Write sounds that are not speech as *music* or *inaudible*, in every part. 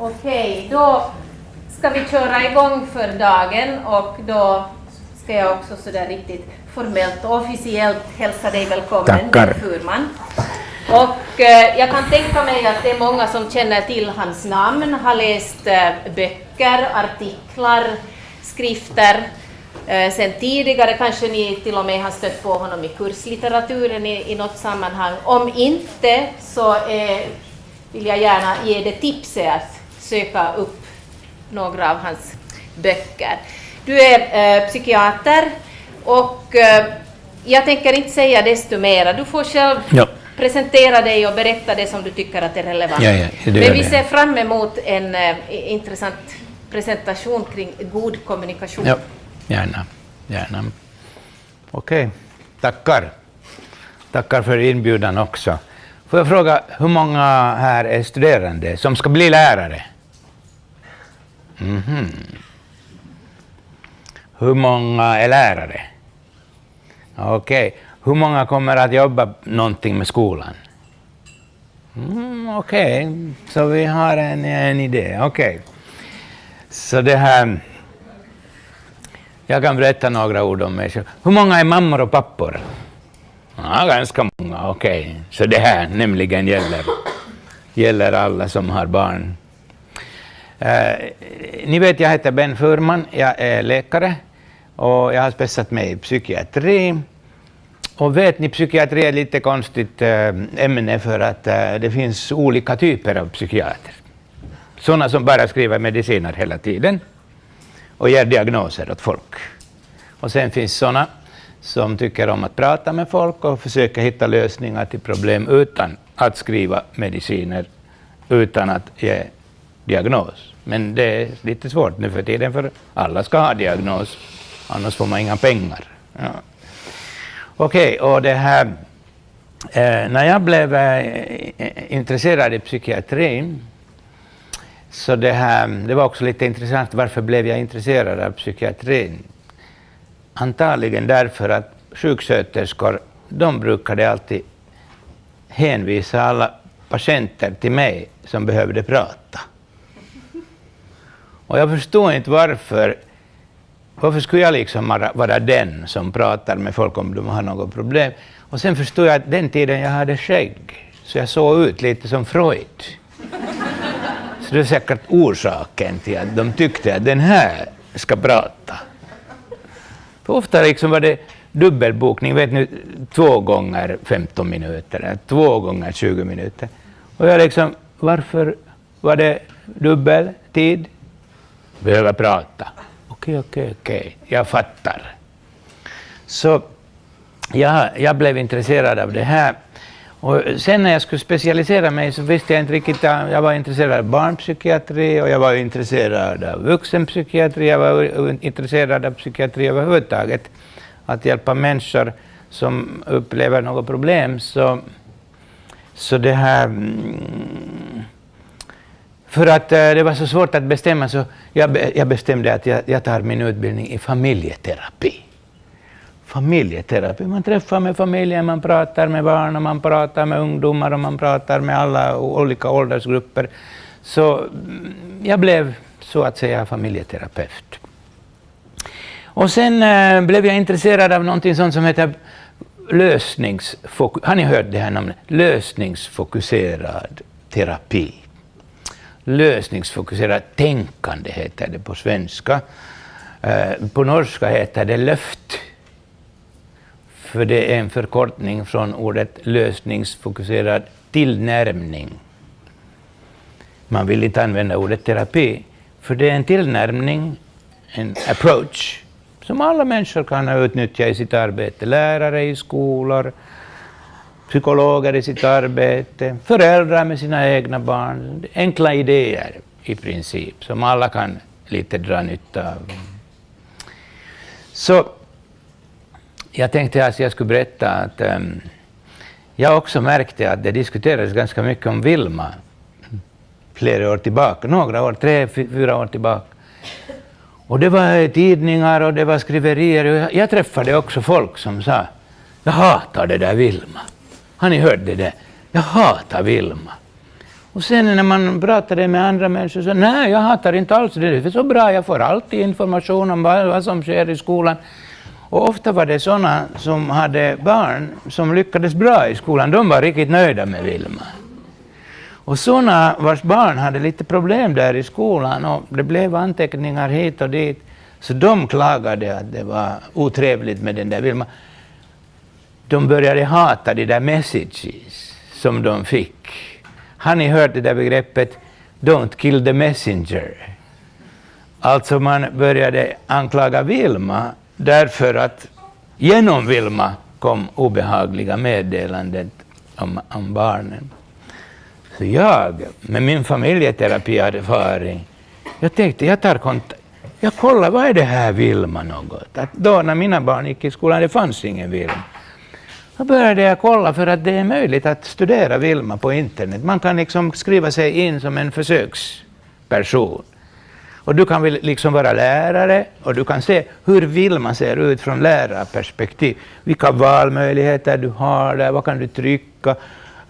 Okej, då ska vi köra igång för dagen och då ska jag också sådär riktigt formellt och officiellt hälsa dig välkommen, Tackar. Furman. Och eh, jag kan tänka mig att det är många som känner till hans namn, har läst eh, böcker, artiklar, skrifter eh, sen tidigare. Kanske ni till och med har stött på honom i kurslitteraturen i, i något sammanhang. Om inte så eh, vill jag gärna ge det tipset att söka upp några av hans böcker. Du är eh, psykiater och eh, jag tänker inte säga desto mera. Du får själv Ja. presentera dig och berätta det som du tycker att är relevant. Ja, ja, det Men vi ser fram emot en eh, intressant presentation kring god kommunikation. Ja, gärna. gärna. Okej, tackar. Tackar för inbjudan också. Får jag fråga, hur många här är studerande som ska bli lärare? Mhm. Hur många är lärare? Okej. Hur många kommer att jobba någonting med skolan? Mm, Okej, så vi har en, en idé. Okej. Så det här... Jag kan berätta några ord om mig själv. Hur många är mammor och pappor? Ja, ganska många, okej. Så det här nämligen gäller, gäller alla som har barn. Eh, ni vet, jag heter Ben Furman, jag är läkare och jag har spetsat mig i psykiatri. Och vet ni, psykiatri är ett lite konstigt eh, ämne för att eh, det finns olika typer av psykiater. Sådana som bara skriver mediciner hela tiden och ger diagnoser åt folk. Och sen finns sådana som tycker om att prata med folk och försöka hitta lösningar till problem utan att skriva mediciner, utan att ge diagnos. Men det är lite svårt nu för tiden för alla ska ha diagnos, annars får man inga pengar. Ja. Okej, och det här... Eh, när jag blev eh, intresserad i psykiatrin så det, här, det var också lite intressant, varför blev jag intresserad av psykiatrin? Antagligen därför att sjuksköterskor, de brukade alltid hänvisa alla patienter till mig som behövde prata. Och jag förstod inte varför. Varför skulle jag liksom vara, vara den som pratar med folk om de har något problem? Och sen förstod jag att den tiden jag hade skägg, så jag såg ut lite som Freud. Så det är säkert orsaken till att de tyckte att den här ska prata. För ofta liksom var det dubbelbokning, vet ni, två gånger 15 minuter, eller två gånger 20 minuter. Och jag liksom, varför var det dubbel tid? Behöver prata. Okej, okej, okej, jag fattar. Så jag, jag blev intresserad av det här. Och sen när jag skulle specialisera mig så visste jag inte riktigt, jag var intresserad av barnpsykiatri och jag var intresserad av vuxenpsykiatri, jag var intresserad av psykiatri överhuvudtaget. Att hjälpa människor som upplever något problem. Så, så det här... mm, för att eh, det var så svårt att bestämma så jag, jag bestämde att jag, jag tar min utbildning i familjeterapi familjeterapi. Man träffar med familjen, man pratar med barn, och man pratar med ungdomar och man pratar med alla olika åldersgrupper. Så mm, jag blev så att säga familjeterapeut. Och sen eh, blev jag intresserad av någonting sånt som heter lösningsfokus... Har ni hört det här namnet? Lösningsfokuserad terapi. Lösningsfokuserat tänkande heter det på svenska. Eh, på norska heter det löft. För det är en förkortning från ordet lösningsfokuserad tillnärmning. Man vill inte använda ordet terapi, för det är en tillnärmning, en approach, som alla människor kan utnyttja i sitt arbete. Lärare i skolor, psykologer i sitt arbete, föräldrar med sina egna barn. Enkla idéer i princip, som alla kan lite dra nytta av. Så jag tänkte att jag skulle berätta att um, jag också märkte att det diskuterades ganska mycket om Vilma flera år tillbaka, några år, tre, fyra år tillbaka. Och det var tidningar och det var skriverier. Och jag, jag träffade också folk som sa, jag hatar det där Vilma. Har ni hört det där? Jag hatar Vilma. Och sen när man pratade med andra människor så nej, jag hatar inte alls det, det är så bra, jag får alltid information om vad, vad som sker i skolan. Och ofta var det sådana som hade barn som lyckades bra i skolan, de var riktigt nöjda med Vilma. Och sådana vars barn hade lite problem där i skolan och det blev anteckningar hit och dit, så de klagade att det var otrevligt med den där Vilma. De började hata de där messages som de fick. Har ni hört det där begreppet ”don't kill the messenger”? Alltså man började anklaga Vilma därför att genom Vilma kom obehagliga meddelanden om, om barnen. Så jag, med min familjeterapierfarenhet, jag tänkte jag tar kontakt. Jag kollar, vad är det här Vilma något? Att då när mina barn gick i skolan, det fanns ingen Vilma. Då började jag kolla för att det är möjligt att studera Vilma på internet. Man kan liksom skriva sig in som en försöksperson. Och du kan väl liksom vara lärare och du kan se hur Vilma ser ut från lärarperspektiv. Vilka valmöjligheter du har där, vad kan du trycka,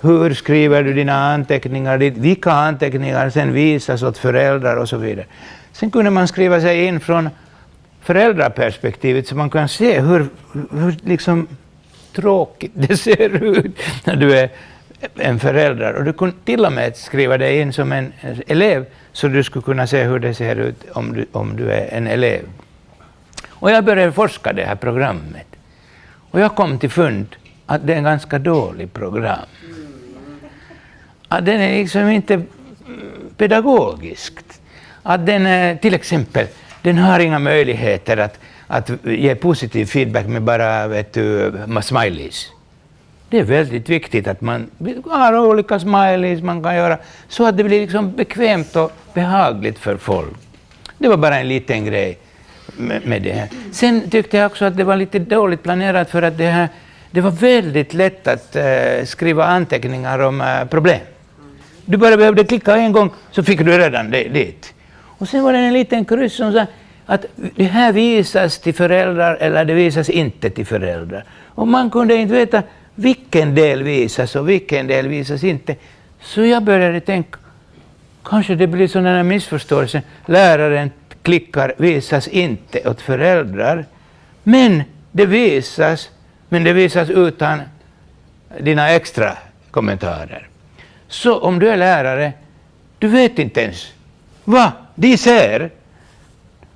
hur skriver du dina anteckningar, vilka anteckningar sen visas åt föräldrar och så vidare. Sen kunde man skriva sig in från föräldraperspektivet så man kan se hur, hur liksom tråkigt det ser ut när du är en förälder. Och du kunde till och med skriva dig in som en elev så du skulle kunna se hur det ser ut om du, om du är en elev. Och jag började forska det här programmet. Och jag kom till fund att det är en ganska dålig program. Att den är liksom inte pedagogiskt. Att den är, till exempel, den har inga möjligheter att att ge positiv feedback med bara vet du, smileys. Det är väldigt viktigt att man har olika smileys man kan göra så att det blir liksom bekvämt och behagligt för folk. Det var bara en liten grej med, med det här. Sen tyckte jag också att det var lite dåligt planerat för att det, här, det var väldigt lätt att uh, skriva anteckningar om uh, problem. Du bara behövde klicka en gång så fick du redan det, dit. Och sen var det en liten kryss som sa att det här visas till föräldrar eller det visas inte till föräldrar. Och man kunde inte veta vilken del visas och vilken del visas inte. Så jag började tänka, kanske det blir sådana missförståelser. Läraren klickar visas inte åt föräldrar, men det visas, men det visas utan dina extra kommentarer. Så om du är lärare, du vet inte ens vad de ser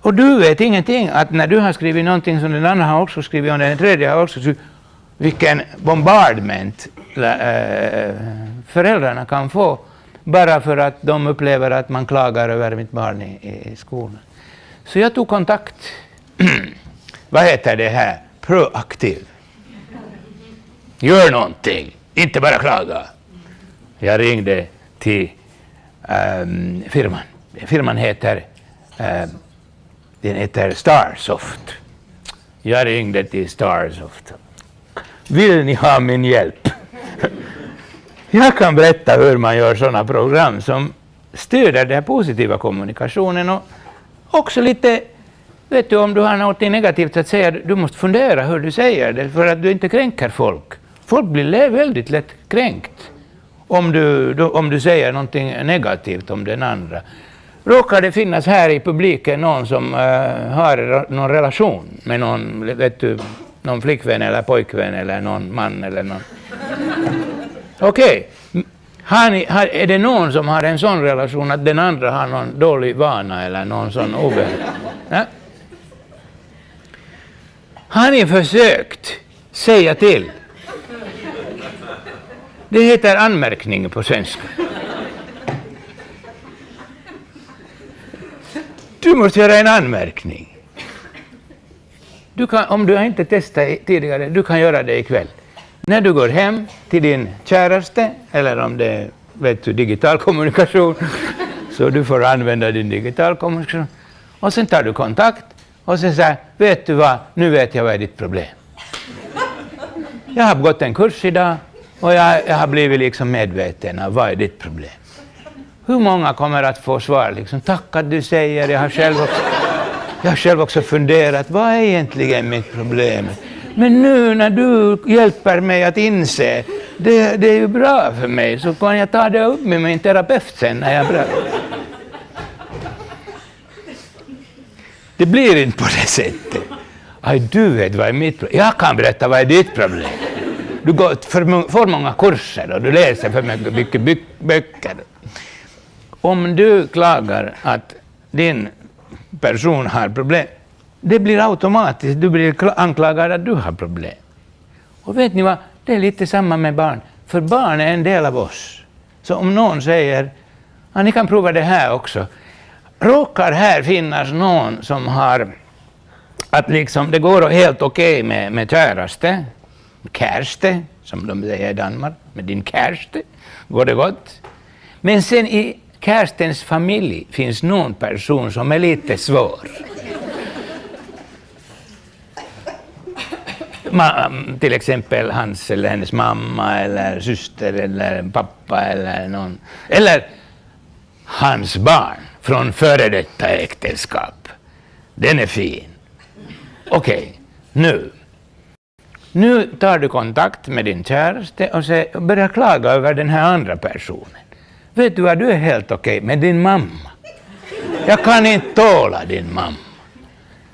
och du vet ingenting att när du har skrivit någonting som den andra har också skrivit och den tredje har också skrivit, vilken bombardment eh, föräldrarna kan få bara för att de upplever att man klagar över mitt barn i, i skolan. Så jag tog kontakt, *clears throat* vad heter det här, proaktiv. Gör någonting, inte bara klaga. Jag ringde till um, firman. Firman heter um, den heter Starsoft. Jag ringde till Starsoft. Vill ni ha min hjälp? Jag kan berätta hur man gör sådana program som stöder den positiva kommunikationen och också lite, vet du, om du har något negativt att säga, du måste fundera hur du säger det för att du inte kränker folk. Folk blir väldigt lätt kränkt om du, om du säger någonting negativt om den andra. Råkar det finnas här i publiken någon som uh, har någon relation med någon, vet du, någon flickvän eller pojkvän eller någon man eller någon? Okej. Okay. är det någon som har en sån relation att den andra har någon dålig vana eller någon sån obehag? Ja? Har ni försökt säga till? Det heter anmärkning på svenska. Du måste göra en anmärkning. Du kan, om du har inte testat tidigare, du kan göra det ikväll. När du går hem till din käraste, eller om det är vet du, digital kommunikation, *laughs* så du får använda din digital kommunikation. Och sen tar du kontakt och sen säger vet du vad, nu vet jag vad är ditt problem. Jag har gått en kurs idag och jag, jag har blivit liksom medveten av vad är ditt problem. Hur många kommer att få svar? Liksom, Tack att du säger, jag har själv också, jag har själv också funderat, vad är egentligen mitt problem? Men nu när du hjälper mig att inse, det, det är ju bra för mig, så kan jag ta det upp med min terapeut sen när jag är bra. Det blir inte på det sättet. Aj, du vet vad är mitt problem. Jag kan berätta vad är ditt problem. Du går för, för många kurser och du läser för mycket, mycket böcker. Om du klagar att din person har problem, det blir automatiskt, du blir anklagad att du har problem. Och vet ni vad, det är lite samma med barn, för barn är en del av oss. Så om någon säger, ja, ni kan prova det här också, råkar här finnas någon som har att liksom det går helt okej okay med, med käraste, kärste, som de säger i Danmark, med din kärste går det gott. Men sen i Kerstens familj finns någon person som är lite svår. Ma, till exempel hans eller hennes mamma eller syster eller pappa eller någon. Eller hans barn från före detta äktenskap. Den är fin. Okej, okay, nu. Nu tar du kontakt med din käraste och börjar klaga över den här andra personen. Vet du vad, du är helt okej okay med din mamma. Jag kan inte tåla din mamma.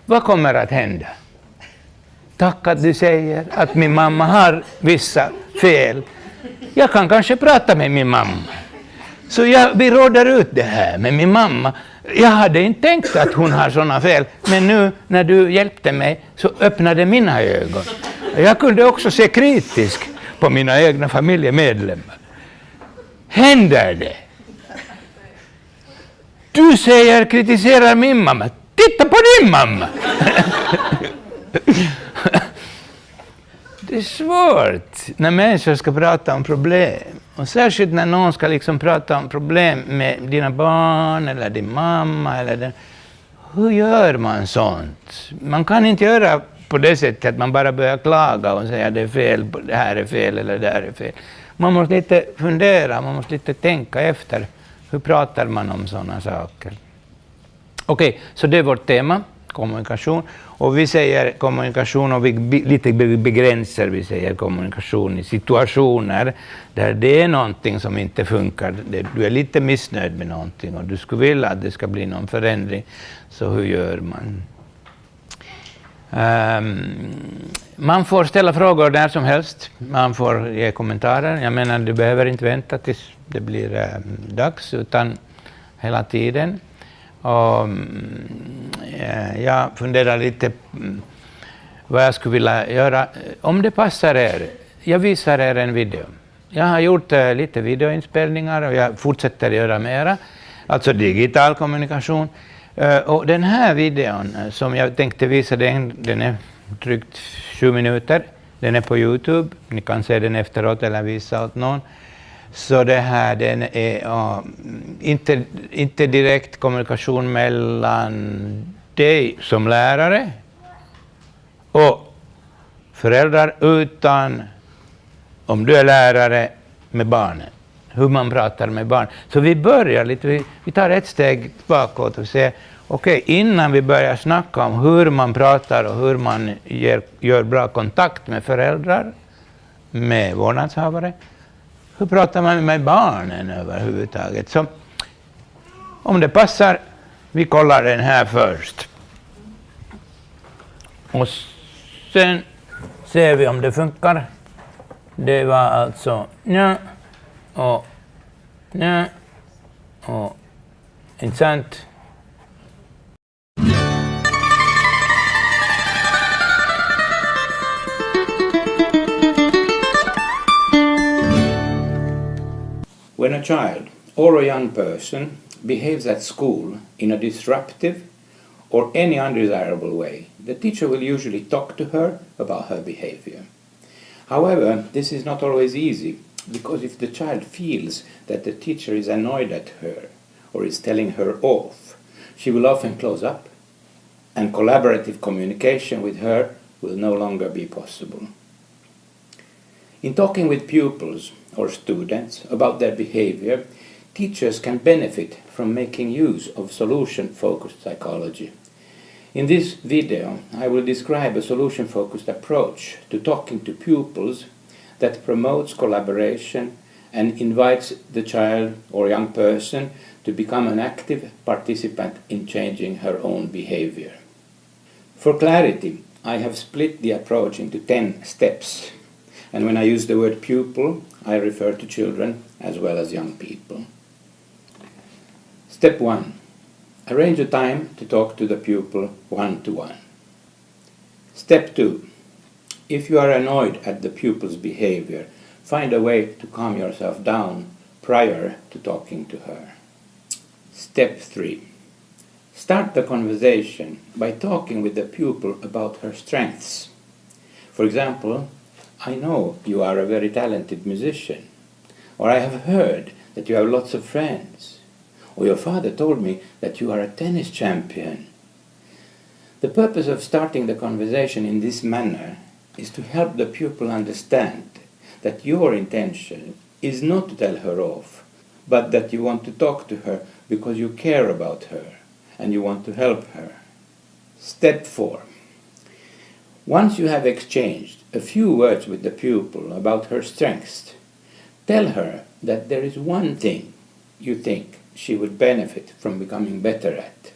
Vad kommer att hända? Tack att du säger att min mamma har vissa fel. Jag kan kanske prata med min mamma. Så jag, vi råder ut det här med min mamma. Jag hade inte tänkt att hon har sådana fel, men nu när du hjälpte mig så öppnade mina ögon. Jag kunde också se kritiskt på mina egna familjemedlemmar. Händer det? Du säger, kritiserar min mamma. Titta på din mamma! Det är svårt när människor ska prata om problem. Och särskilt när någon ska liksom prata om problem med dina barn eller din mamma. Eller den. Hur gör man sånt? Man kan inte göra på det sättet att man bara börjar klaga och säga att det är fel, det här är fel eller det här är fel. Man måste lite fundera, man måste lite tänka efter. Hur pratar man om sådana saker? Okej, okay, så det är vårt tema, kommunikation. Och vi säger kommunikation och vi lite begränsar, vi säger kommunikation i situationer där det är någonting som inte funkar. Du är lite missnöjd med någonting och du skulle vilja att det ska bli någon förändring. Så hur gör man? Um, man får ställa frågor när som helst, man får ge kommentarer. Jag menar, du behöver inte vänta tills det blir um, dags, utan hela tiden. Och, um, jag funderar lite mm, vad jag skulle vilja göra. Om det passar er, jag visar er en video. Jag har gjort uh, lite videoinspelningar och jag fortsätter göra mera, alltså digital kommunikation. Eh, och den här videon eh, som jag tänkte visa, den, den är drygt sju minuter. Den är på Youtube, ni kan se den efteråt eller visa åt någon. Så det här den är uh, inte, inte direkt kommunikation mellan dig som lärare och föräldrar, utan om du är lärare med barnen, hur man pratar med barn. Så vi börjar lite, vi, vi tar ett steg bakåt och ser, okej, okay, innan vi börjar snacka om hur man pratar och hur man ger, gör bra kontakt med föräldrar, med vårdnadshavare, hur pratar man med barnen överhuvudtaget? Så om det passar, vi kollar den här först. Och sen ser vi om det funkar. Det var alltså Ja. Och nja och inte? When a child or a young person behaves at school in a disruptive or any undesirable way, the teacher will usually talk to her about her behavior. However, this is not always easy, because if the child feels that the teacher is annoyed at her or is telling her off, she will often close up, and collaborative communication with her will no longer be possible. In talking with pupils or students about their behavior, teachers can benefit from making use of solution-focused psychology. In this video, I will describe a solution-focused approach to talking to pupils that promotes collaboration and invites the child or young person to become an active participant in changing her own behavior. For clarity, I have split the approach into 10 steps. And when I use the word pupil, I refer to children as well as young people. Step 1. Arrange a time to talk to the pupil one to one. Step 2. If you are annoyed at the pupil's behavior, find a way to calm yourself down prior to talking to her. Step 3. Start the conversation by talking with the pupil about her strengths. For example, I know you are a very talented musician, or I have heard that you have lots of friends, or your father told me that you are a tennis champion. The purpose of starting the conversation in this manner is to help the pupil understand that your intention is not to tell her off, but that you want to talk to her because you care about her and you want to help her. Step 4. Once you have exchanged a few words with the pupil about her strengths, tell her that there is one thing you think she would benefit from becoming better at.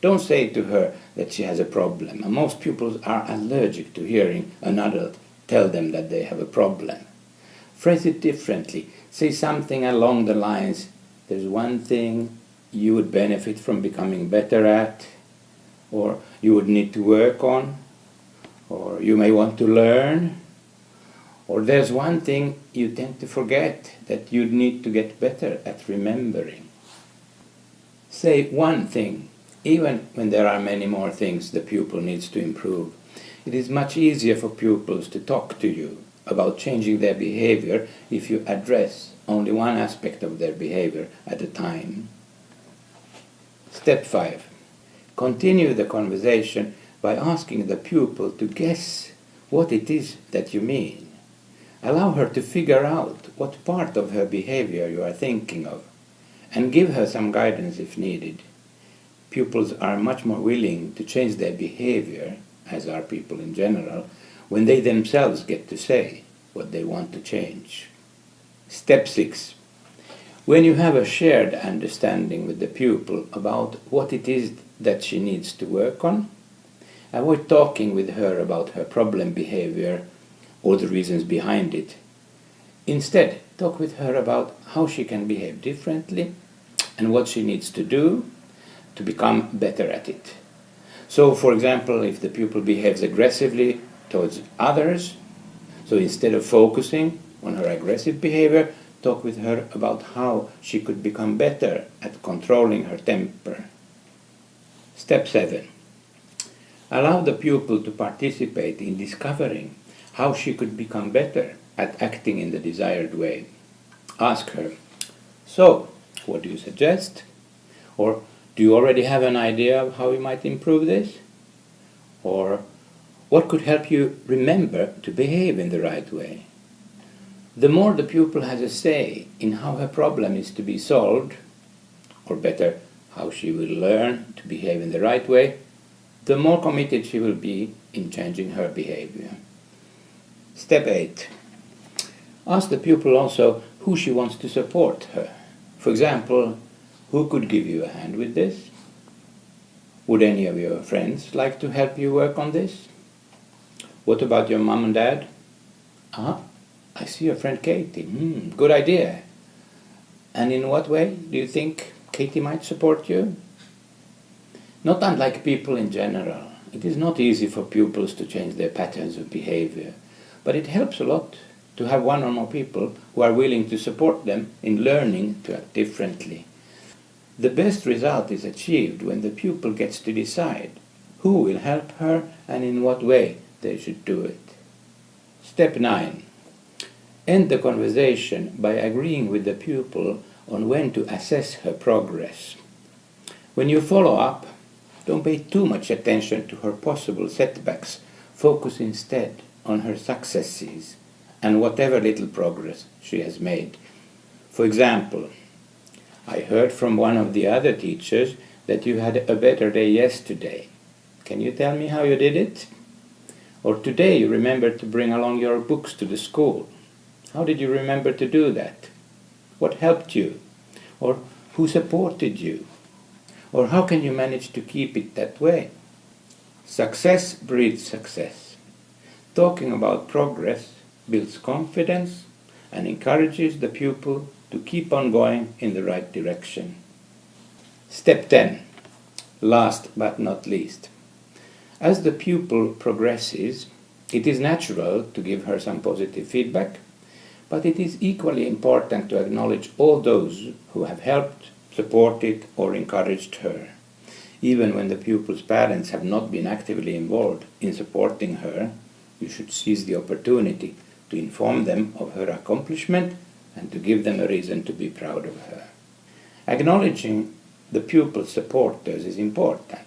Don't say to her that she has a problem. Most pupils are allergic to hearing an adult tell them that they have a problem. Phrase it differently. Say something along the lines, there's one thing you would benefit from becoming better at, or you would need to work on, or you may want to learn, or there's one thing you tend to forget that you'd need to get better at remembering. Say one thing, even when there are many more things the pupil needs to improve. It is much easier for pupils to talk to you about changing their behavior if you address only one aspect of their behavior at a time. Step 5. Continue the conversation by asking the pupil to guess what it is that you mean. Allow her to figure out what part of her behavior you are thinking of and give her some guidance if needed. Pupils are much more willing to change their behavior, as are people in general, when they themselves get to say what they want to change. Step 6. When you have a shared understanding with the pupil about what it is that she needs to work on, avoid talking with her about her problem behavior or the reasons behind it. Instead, talk with her about how she can behave differently and what she needs to do to become better at it. So, for example, if the pupil behaves aggressively towards others, so instead of focusing on her aggressive behavior, talk with her about how she could become better at controlling her temper. Step 7. Allow the pupil to participate in discovering how she could become better at acting in the desired way. Ask her, So, what do you suggest? Or, do you already have an idea of how you might improve this? Or, what could help you remember to behave in the right way? The more the pupil has a say in how her problem is to be solved, or better, how she will learn to behave in the right way, the more committed she will be in changing her behavior. Step 8. Ask the pupil also who she wants to support her. For example, who could give you a hand with this? Would any of your friends like to help you work on this? What about your mom and dad? Ah, I see your friend Katie. Hmm, good idea. And in what way do you think Katie might support you? Not unlike people in general, it is not easy for pupils to change their patterns of behavior, but it helps a lot to have one or more people who are willing to support them in learning to act differently. The best result is achieved when the pupil gets to decide who will help her and in what way they should do it. Step 9. End the conversation by agreeing with the pupil on when to assess her progress. When you follow up, don't pay too much attention to her possible setbacks. Focus instead on her successes and whatever little progress she has made. For example, I heard from one of the other teachers that you had a better day yesterday. Can you tell me how you did it? Or today you remembered to bring along your books to the school. How did you remember to do that? What helped you? Or who supported you? Or how can you manage to keep it that way? Success breeds success. Talking about progress builds confidence and encourages the pupil to keep on going in the right direction. Step 10. Last but not least. As the pupil progresses, it is natural to give her some positive feedback, but it is equally important to acknowledge all those who have helped, supported, or encouraged her. Even when the pupil's parents have not been actively involved in supporting her, you should seize the opportunity to inform them of her accomplishment and to give them a reason to be proud of her. Acknowledging the pupil's supporters is important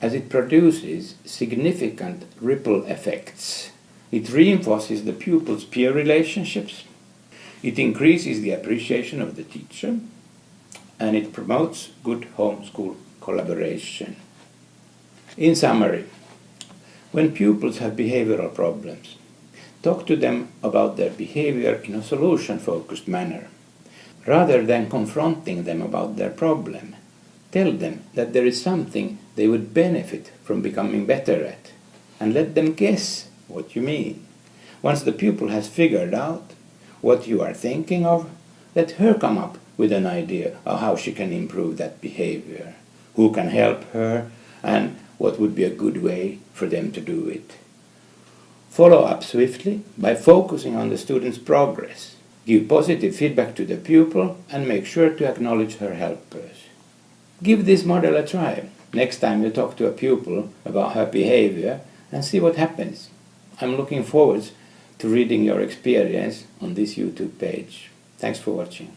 as it produces significant ripple effects. It reinforces the pupil's peer relationships, it increases the appreciation of the teacher, and it promotes good home-school collaboration. In summary, when pupils have behavioral problems, talk to them about their behavior in a solution-focused manner. Rather than confronting them about their problem, tell them that there is something they would benefit from becoming better at, and let them guess what you mean. Once the pupil has figured out what you are thinking of, let her come up with an idea of how she can improve that behavior, who can help her, and what would be a good way for them to do it. Follow up swiftly by focusing on the student's progress. Give positive feedback to the pupil and make sure to acknowledge her helpers. Give this model a try next time you talk to a pupil about her behavior and see what happens. I'm looking forward to reading your experience on this YouTube page. Thanks for watching.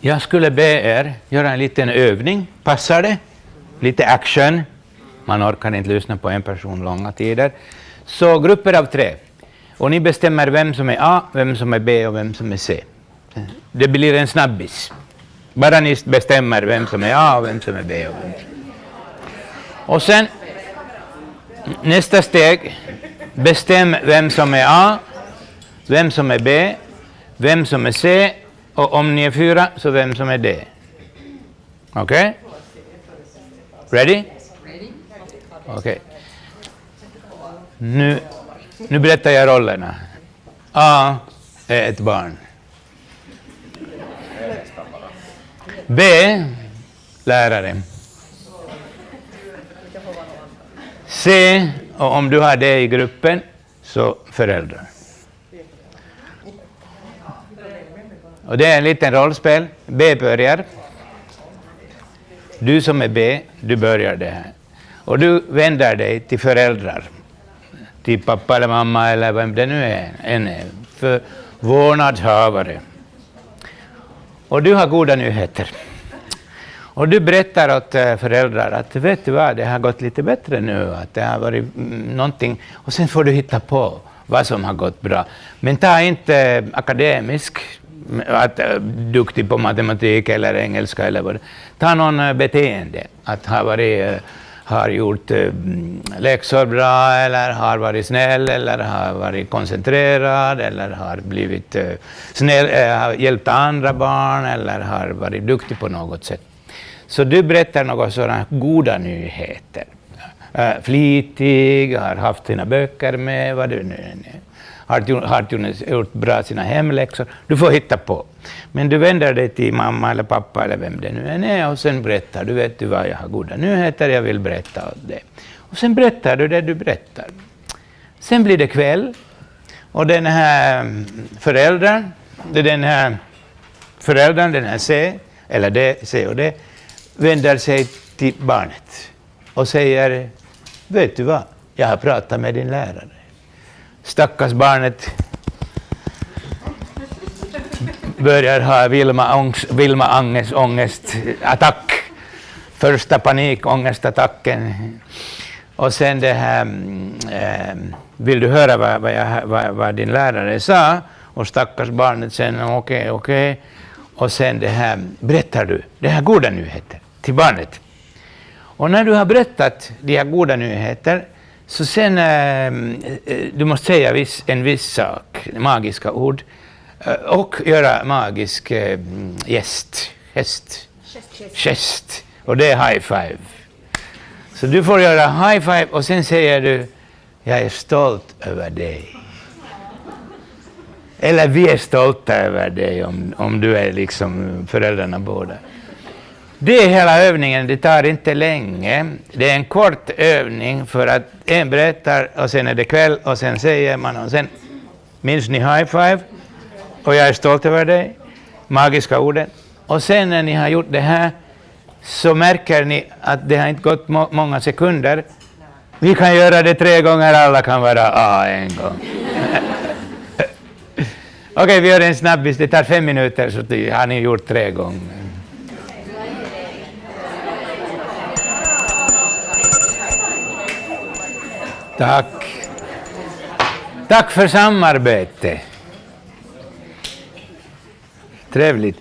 Jag skulle be er göra en liten övning. Passar det? Lite action. Man orkar inte lyssna på en person långa tider. Så grupper av tre. Och ni bestämmer vem som är A, vem som är B och vem som är C. Det blir en snabbis. Bara ni bestämmer vem som är A och vem som är B. Och, vem. och sen nästa steg. Bestäm vem som är A, vem som är B, vem som är C och om ni är fyra så vem som är det? Okej? Okay? Ready? Okej. Okay. Nu, nu berättar jag rollerna. A är ett barn. B, lärare. C, och om du har det i gruppen, så föräldrar. Och det är en liten rollspel. B börjar. Du som är B, du börjar det här. Och du vänder dig till föräldrar. Till pappa eller mamma eller vem det nu är. En för vårdnadshavare. Och du har goda nyheter. Och du berättar åt eh, föräldrar att vet du vad, det har gått lite bättre nu, att det har varit mm, någonting. Och sen får du hitta på vad som har gått bra. Men ta inte akademisk, att äh, duktig på matematik eller engelska eller vad Ta någon äh, beteende, att ha varit, äh, har gjort läxor bra eller har varit snäll eller har varit koncentrerad eller har blivit snäll, har hjälpt andra barn eller har varit duktig på något sätt. Så du berättar några sådana goda nyheter. Flitig, har haft sina böcker med, vad du nu är. Har, har gjort bra sina hemläxor. Du får hitta på. Men du vänder dig till mamma eller pappa eller vem det nu än är och sen berättar du, vet du vad, jag har goda nyheter, jag vill berätta åt det. Och sen berättar du det du berättar. Sen blir det kväll och den här föräldern, den här föräldern, den här C, eller det, C och D, vänder sig till barnet och säger, vet du vad, jag har pratat med din lärare. Stackars barnet börjar ha Vilma, Vilma Anges ångestattack. Första panikångestattacken. Och sen det här, äh, vill du höra vad, vad, jag, vad, vad, din lärare sa? Och stackars barnet sen, okej, okay, okej. Okay. Och sen det här, berättar du, det här goda nyheter. till barnet. Och när du har berättat de här goda nyheter, så sen eh, eh du måste säga en viss sak, magiska ord, eh, och göra magisk gest, gest, gest, och det är high five. Så du får göra high five och sen säger du, jag är stolt över dig. Eller vi är stolta över dig om, om du är liksom föräldrarna båda. Det är hela övningen, det tar inte länge. Det är en kort övning för att en berättar och sen är det kväll och sen säger man och sen minns ni high five och jag är stolt över dig, magiska orden. Och sen när ni har gjort det här så märker ni att det har inte gått må många sekunder. Vi kan göra det tre gånger, alla kan vara A en gång. *laughs* Okej, okay, vi gör en snabbis, det tar fem minuter så har ni gjort tre gånger. Tack. Tack för samarbete. Trevligt.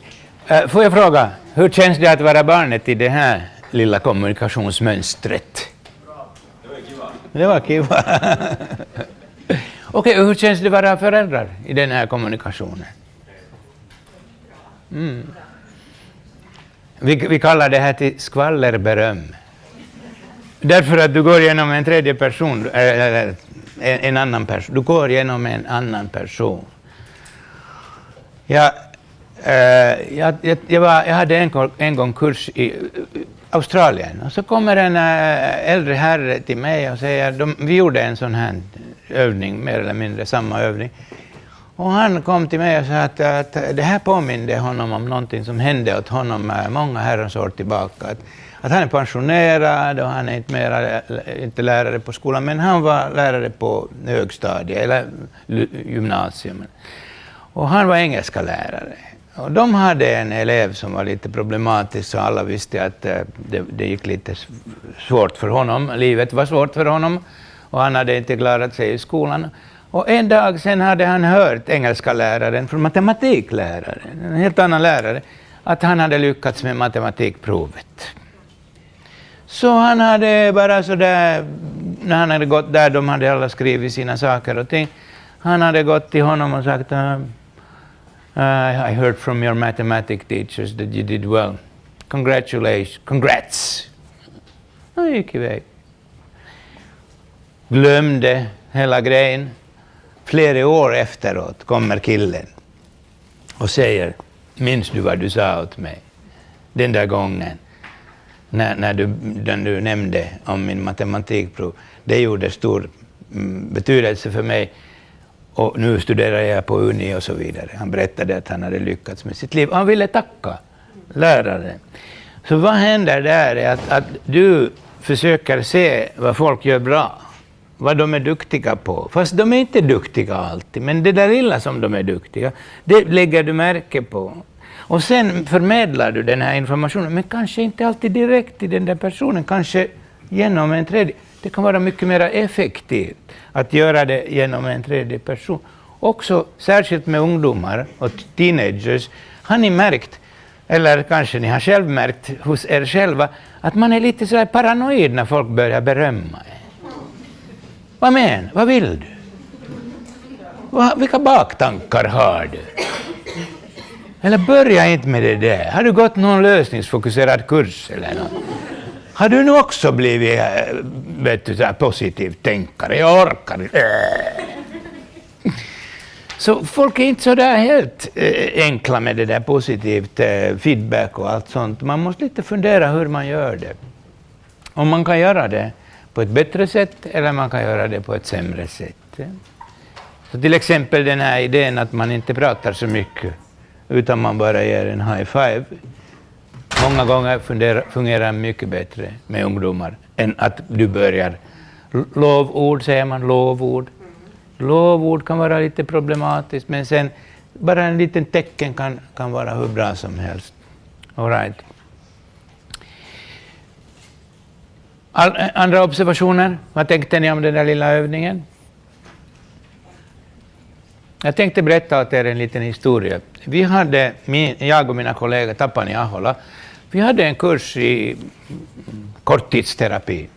Eh, får jag fråga, hur känns det att vara barnet i det här lilla kommunikationsmönstret? Det var kiva. *laughs* Okej, okay, hur känns det att vara föräldrar i den här kommunikationen? Mm. Vi, vi kallar det här till skvallerberöm. Därför att du går genom en tredje person, eller en, annan person. Du går genom en annan person. Jag, eh, jag, jag, jag, var, jag hade en, en gång kurs i eh, Australien och så kommer en eh, äldre herre till mig och säger, de, vi gjorde en sån här övning, mer eller mindre samma övning. Och han kom till mig och sa att, att det här påminde honom om någonting som hände åt honom eh, många herrans år tillbaka. Att, att han är pensionerad och han är inte, mera, inte lärare på skolan, men han var lärare på högstadiet eller gymnasium. Och han var engelska lärare. Och de hade en elev som var lite problematisk, så alla visste att eh, det, det gick lite svårt för honom. Livet var svårt för honom och han hade inte klarat sig i skolan. Och en dag sen hade han hört engelska läraren från matematikläraren, en helt annan lärare, att han hade lyckats med matematikprovet. Så han hade bara så där, när han hade gått där, de hade alla skrivit sina saker och ting, han hade gått till honom och sagt uh, uh I heard from your mathematics teachers that you did well. Congratulations, congrats! Han gick iväg. Glömde hela grejen. Flera år efteråt kommer killen och säger, minns du vad du sa åt mig den där gången? När, när du, den du nämnde om min matematikprov, det gjorde stor mm, betydelse för mig. Och nu studerar jag på Uni och så vidare. Han berättade att han hade lyckats med sitt liv. Han ville tacka läraren. Så vad händer där är att, att du försöker se vad folk gör bra, vad de är duktiga på. Fast de är inte duktiga alltid, men det där lilla som de är duktiga, det lägger du märke på. Och sen förmedlar du den här informationen, men kanske inte alltid direkt till den där personen, kanske genom en tredje. Det kan vara mycket mer effektivt att göra det genom en tredje person. Också särskilt med ungdomar och teenagers har ni märkt, eller kanske ni har själv märkt hos er själva, att man är lite så paranoid när folk börjar berömma en? Vad menar Vad vill du? Vilka baktankar har du? Eller börja inte med det där. Har du gått någon lösningsfokuserad kurs eller något? Har du nu också blivit eh, vet du, så positivt tänkare? Jag orkar inte. Eh. Så folk är inte så där helt eh, enkla med det där positivt feedback och allt sånt. Man måste lite fundera hur man gör det. Om man kan göra det på ett bättre sätt eller man kan göra det på ett sämre sätt. Så till exempel den här idén att man inte pratar så mycket utan man bara ger en high five. Många gånger fungerar det mycket bättre med ungdomar än att du börjar lovord, säger man, lovord. Lovord kan vara lite problematiskt, men sen bara en liten tecken kan, kan vara hur bra som helst. All right. All, eh, andra observationer? Vad tänkte ni om den där lilla övningen? Jag tänkte berätta åt er en liten historia. Vi hade, min, jag och mina kollegor Tapani Ahola, Vi hade en kurs i korttidsterapi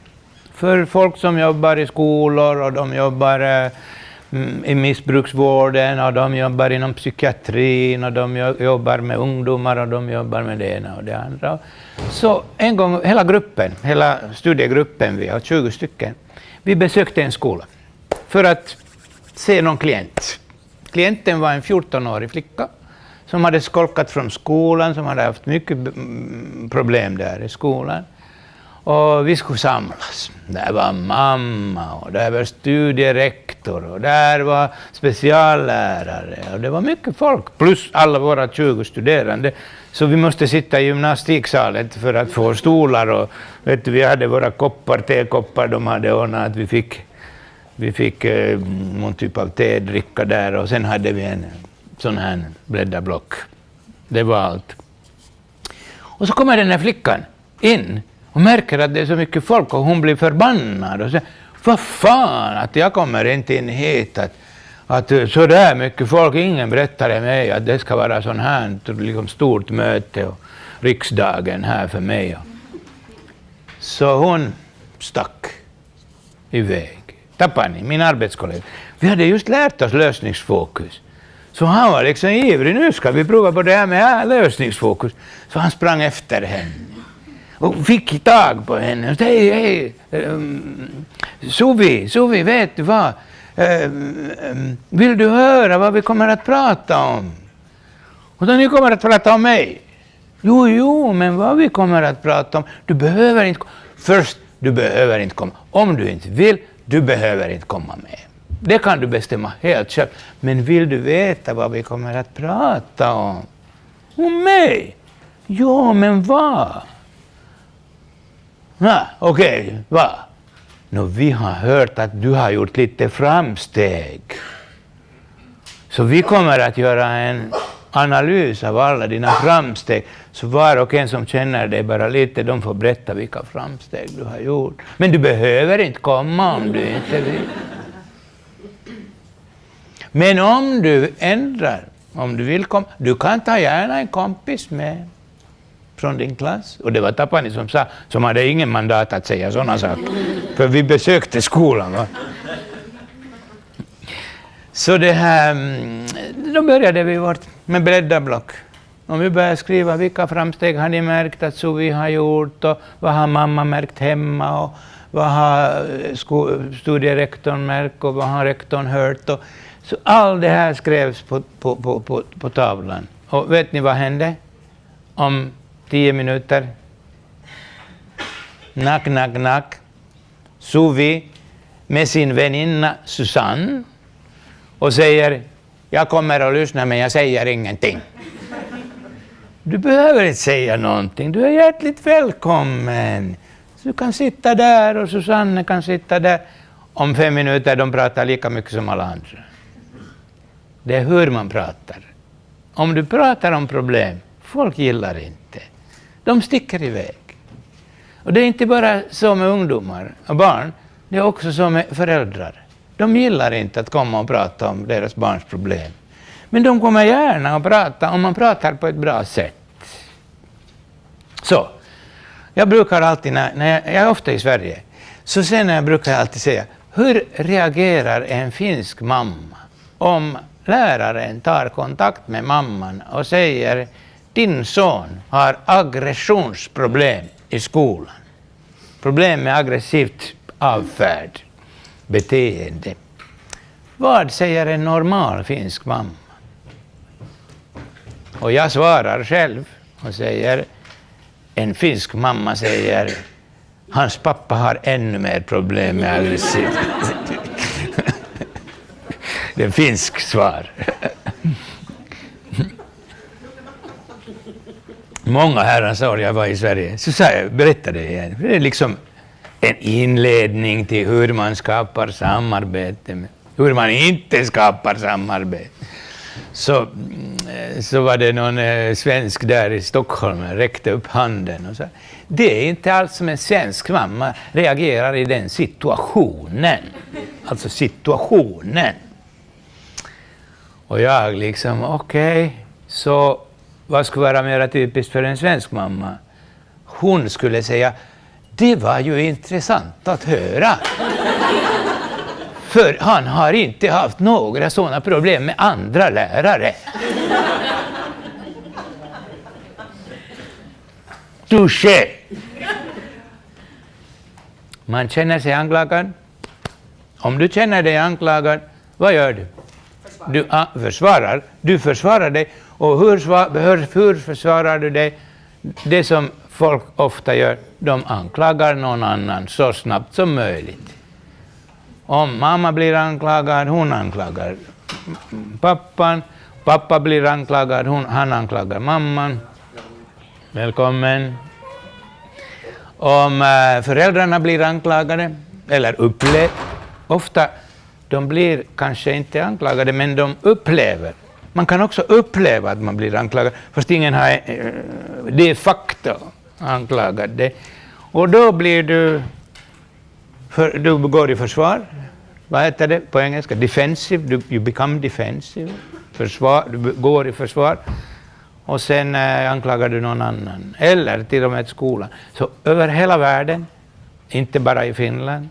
för folk som jobbar i skolor och de jobbar mm, i missbruksvården och de jobbar inom psykiatrin och de jobbar med ungdomar och de jobbar med det ena och det andra. Så en gång, hela gruppen, hela studiegruppen, vi har 20 stycken, vi besökte en skola för att se någon klient. Klienten var en 14-årig flicka som hade skolkat från skolan, som hade haft mycket mm, problem där i skolan. Och vi skulle samlas. Där var mamma och där var studierektor och där var speciallärare och det var mycket folk plus alla våra 20 studerande. Så vi måste sitta i gymnastiksalen för att få stolar och vet du, vi hade våra koppar, tekoppar de hade ordnat att vi fick, vi fick eh, någon typ av tedricka där och sen hade vi en sån här bläddarblock. Det var allt. Och så kommer den här flickan in och märker att det är så mycket folk och hon blir förbannad och säger vad fan att jag kommer inte in hit att, att eh, så där mycket folk, ingen berättade mig att det ska vara sån här liksom stort möte och riksdagen här för mig. Så hon stack iväg. Tapani, min arbetskollega. Vi hade just lärt oss lösningsfokus. Så han var liksom ivrig, nu ska vi prova på det här med lösningsfokus. Så han sprang efter henne och fick tag på henne och sa hej, hej, ehm, um, Suvi, Suvi, vet du vad? Um, um, vill du höra vad vi kommer att prata om? Och då ni kommer att prata om mig. Jo, jo, men vad vi kommer att prata om, du behöver inte Först, du behöver inte komma. Om du inte vill, du behöver inte komma med. Det kan du bestämma helt själv. Men vill du veta vad vi kommer att prata om? Om mig? Ja, men vad? Okej, okay, vad? No, vi har hört att du har gjort lite framsteg. Så vi kommer att göra en analys av alla dina framsteg. Så var och en som känner dig bara lite, de får berätta vilka framsteg du har gjort. Men du behöver inte komma om du inte vill. Men om du ändrar, om du vill komma, du kan ta gärna en kompis med från din klass. Och det var Tapani som sa, som hade ingen mandat att säga sådana saker. För vi besökte skolan. Va? Så det här, mm, då började vi vårt med bredda block. Om vi börjar skriva vilka framsteg har ni märkt att Suvi har gjort och vad har mamma märkt hemma och vad har eh, studierektorn märkt och vad har rektorn hört. Och, så allt det här skrevs på, på, på, på, på tavlan. Och vet ni vad hände? Om tio minuter. Nack, nack, nack. Suvi med sin väninna Susanne och säger jag kommer att lyssna men jag säger ingenting. Du behöver inte säga någonting, du är hjärtligt välkommen. Du kan sitta där och Susanne kan sitta där. Om fem minuter de pratar lika mycket som alla andra. Det är hur man pratar. Om du pratar om problem, folk gillar inte. De sticker iväg. Och det är inte bara så med ungdomar och barn, det är också så med föräldrar. De gillar inte att komma och prata om deras barns problem. Men de kommer gärna att prata om man pratar på ett bra sätt. Så, jag brukar alltid, när, när jag, jag är ofta i Sverige, så sen jag brukar jag alltid säga, hur reagerar en finsk mamma om läraren tar kontakt med mamman och säger din son har aggressionsproblem i skolan. Problem med aggressivt avfärd, beteende. Vad säger en normal finsk mamma? Och jag svarar själv och säger, en finsk mamma säger, hans pappa har ännu mer problem med aggressivt. *laughs* Det är finsk svar. många herrans år jag var i Sverige, så sa jag, berättade det igen. Det är liksom en inledning till hur man skapar samarbete, hur man inte skapar samarbete. Så, eh, så var det någon eh, svensk där i Stockholm som räckte upp handen och sa det är inte alls som en svensk mamma reagerar i den situationen. Alltså situationen. Och jag liksom, okej, okay, så vad skulle vara mer typiskt för en svensk mamma? hon skulle säga det var ju intressant att höra. För han har inte haft några sådana problem med andra lärare. Touché! Man känner sig anklagad. Om du känner dig anklagad, vad gör du? Du ah, försvarar. Du försvarar dig. Och hur, hur, hur försvarar du dig? Det som folk ofta gör, de anklagar någon annan så snabbt som möjligt. Om mamma blir anklagad, hon anklagar pappan. Pappa blir anklagad, hon, han anklagar mamman. Välkommen. Om äh, föräldrarna blir anklagade, eller upplever, ofta de blir kanske inte anklagade, men de upplever. Man kan också uppleva att man blir anklagad, fast ingen har, äh, facto anklagat fakta dig. Och då blir du, för, du går i försvar, vad heter det på engelska? Defensive, du, you become defensive. Försvar, du går i försvar och sen eh, anklagar du någon annan, eller till och med skolan. Så över hela världen, inte bara i Finland,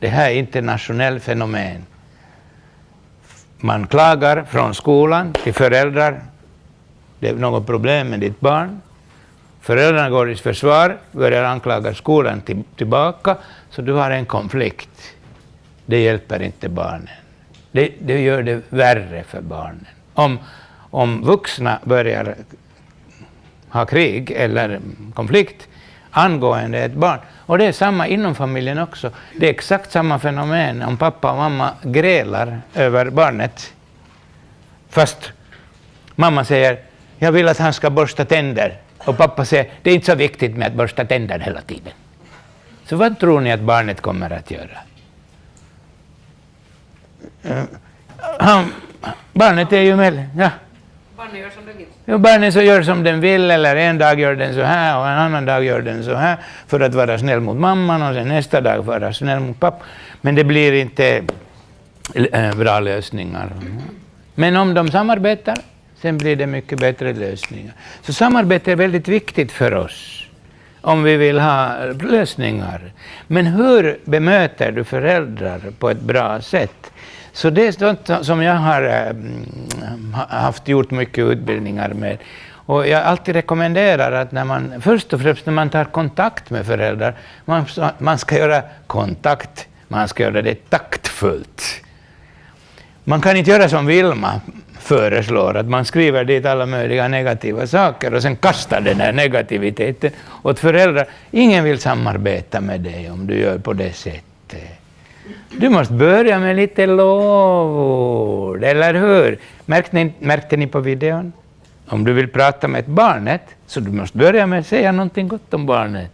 det här är internationellt fenomen. Man klagar från skolan till föräldrar, det är något problem med ditt barn. Föräldrarna går i försvar, börjar anklaga skolan till, tillbaka, så du har en konflikt. Det hjälper inte barnen. Det, det gör det värre för barnen. Om, om vuxna börjar ha krig eller konflikt angående ett barn, och det är samma inom familjen också, det är exakt samma fenomen om pappa och mamma grälar över barnet, fast mamma säger jag vill att han ska borsta tänder, och pappa säger det är inte så viktigt med att borsta tänder hela tiden. Så vad tror ni att barnet kommer att göra? Han, barnet är ju med. Ja. Barnet gör som det vill. Ja, barnet så gör som den vill, eller en dag gör den så här och en annan dag gör den så här för att vara snäll mot mamman och sen nästa dag vara snäll mot pappa. Men det blir inte äh, bra lösningar. Men om de samarbetar, sen blir det mycket bättre lösningar. Så samarbete är väldigt viktigt för oss om vi vill ha lösningar. Men hur bemöter du föräldrar på ett bra sätt? Så det är sånt som jag har eh, mm, haft gjort mycket utbildningar med. Och jag alltid rekommenderar att när man, först och främst när man tar kontakt med föräldrar, man, man ska göra kontakt, man ska göra det taktfullt. Man kan inte göra som Vilma föreslår, att man skriver dit alla möjliga negativa saker och sen kastar den här negativiteten åt föräldrar. Ingen vill samarbeta med dig om du gör på det sättet. Du måste börja med lite lovord, eller hur? Märkte ni, märkte ni på videon? Om du vill prata med ett barnet, så du måste börja med att säga någonting gott om barnet.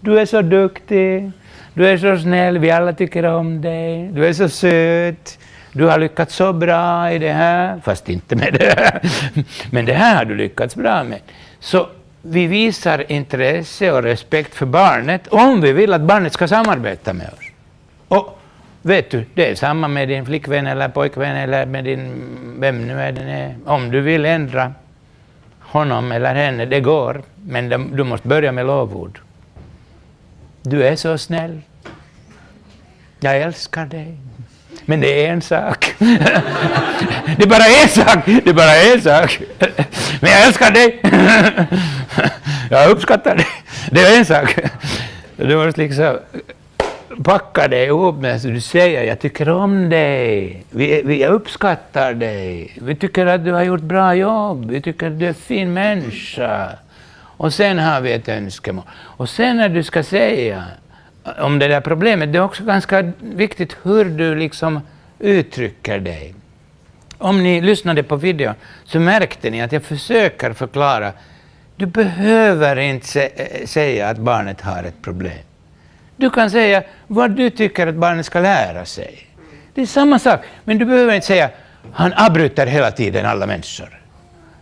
Du är så duktig, du är så snäll, vi alla tycker om dig, du är så söt, du har lyckats så bra i det här, fast inte med det här, *laughs* men det här har du lyckats bra med. Så vi visar intresse och respekt för barnet om vi vill att barnet ska samarbeta med oss. Vet du, det är samma med din flickvän eller pojkvän eller med din, vem nu är den är. Om du vill ändra honom eller henne, det går, men du måste börja med lovord. Du är så snäll. Jag älskar dig. Men det är en sak. *laughs* det är bara en sak. Det är bara en sak. *laughs* Men jag älskar dig. *laughs* jag uppskattar dig. Det är en sak. Du måste liksom packa dig ihop med du säger jag tycker om dig, vi, vi, jag uppskattar dig, vi tycker att du har gjort bra jobb, vi tycker att du är en fin människa. Och sen har vi ett önskemål. Och sen när du ska säga om det där problemet, det är också ganska viktigt hur du liksom uttrycker dig. Om ni lyssnade på videon så märkte ni att jag försöker förklara, du behöver inte eh, säga att barnet har ett problem. Du kan säga vad du tycker att barnet ska lära sig. Det är samma sak, men du behöver inte säga han avbryter hela tiden alla människor.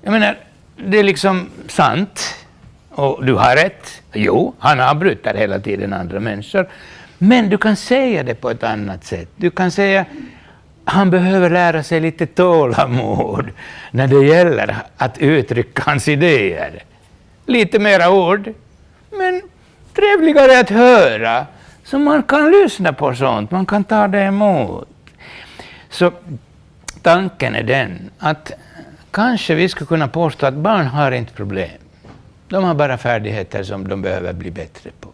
Jag menar, det är liksom sant, och du har rätt. Jo, han avbryter hela tiden andra människor. Men du kan säga det på ett annat sätt. Du kan säga han behöver lära sig lite tålamod när det gäller att uttrycka hans idéer. Lite mera ord, Men trevligare att höra, så man kan lyssna på sånt, man kan ta det emot. Så tanken är den att kanske vi skulle kunna påstå att barn har inte problem. De har bara färdigheter som de behöver bli bättre på.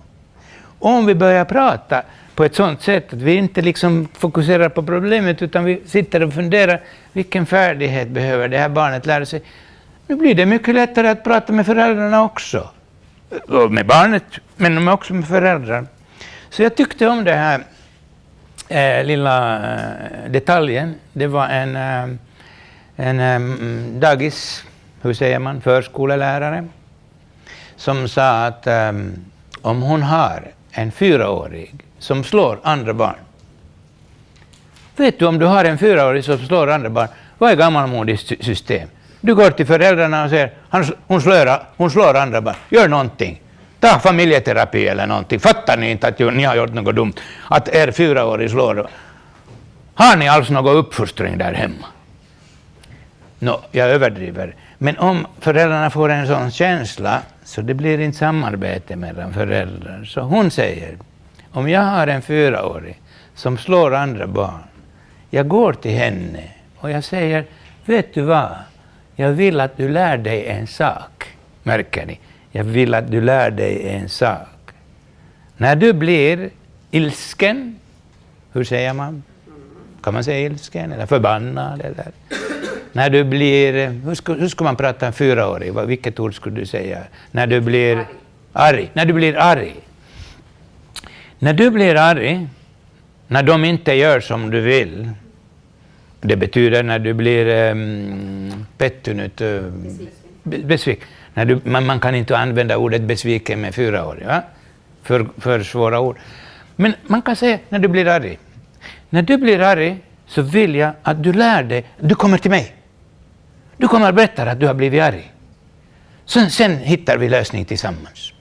Om vi börjar prata på ett sådant sätt att vi inte liksom fokuserar på problemet utan vi sitter och funderar vilken färdighet behöver det här barnet lära sig. Nu blir det mycket lättare att prata med föräldrarna också. Med barnet, men också med föräldrar. Så jag tyckte om den här eh, lilla eh, detaljen. Det var en, eh, en um, dagis, hur säger man, förskolelärare som sa att um, om hon har en fyraårig som slår andra barn. Vet du om du har en fyraårig som slår andra barn, vad är gammalmodigt system? Du går till föräldrarna och säger hon slår, hon slår andra barn, gör någonting. Ta familjeterapi eller någonting. Fattar ni inte att ni har gjort något dumt? Att er fyraårig slår. Har ni alls någon uppfostring där hemma? No, jag överdriver. Men om föräldrarna får en sån känsla så det blir inte samarbete mellan föräldrar. Så hon säger, om jag har en fyraåring som slår andra barn, jag går till henne och jag säger, vet du vad, jag vill att du lär dig en sak. Märker ni? Jag vill att du lär dig en sak. När du blir ilsken, hur säger man? Kan man säga ilsken eller förbannad? Eller? När du blir, hur ska, hur ska man prata en fyraåring? Vilket ord skulle du säga? När du blir arg. arg. När du blir arg. När du blir arg, när de inte gör som du vill, det betyder när du blir ehm, um, pettunut, uh, eh, besviken. När du, man, man, kan inte använda ordet besviken med fyra år. Ja? För, för svåra ord. Men man kan säga när du blir arg. När du blir arg så vill jag att du lär dig, du kommer till mig. Du kommer att berätta att du har blivit arg. Sen, sen hittar vi lösning tillsammans.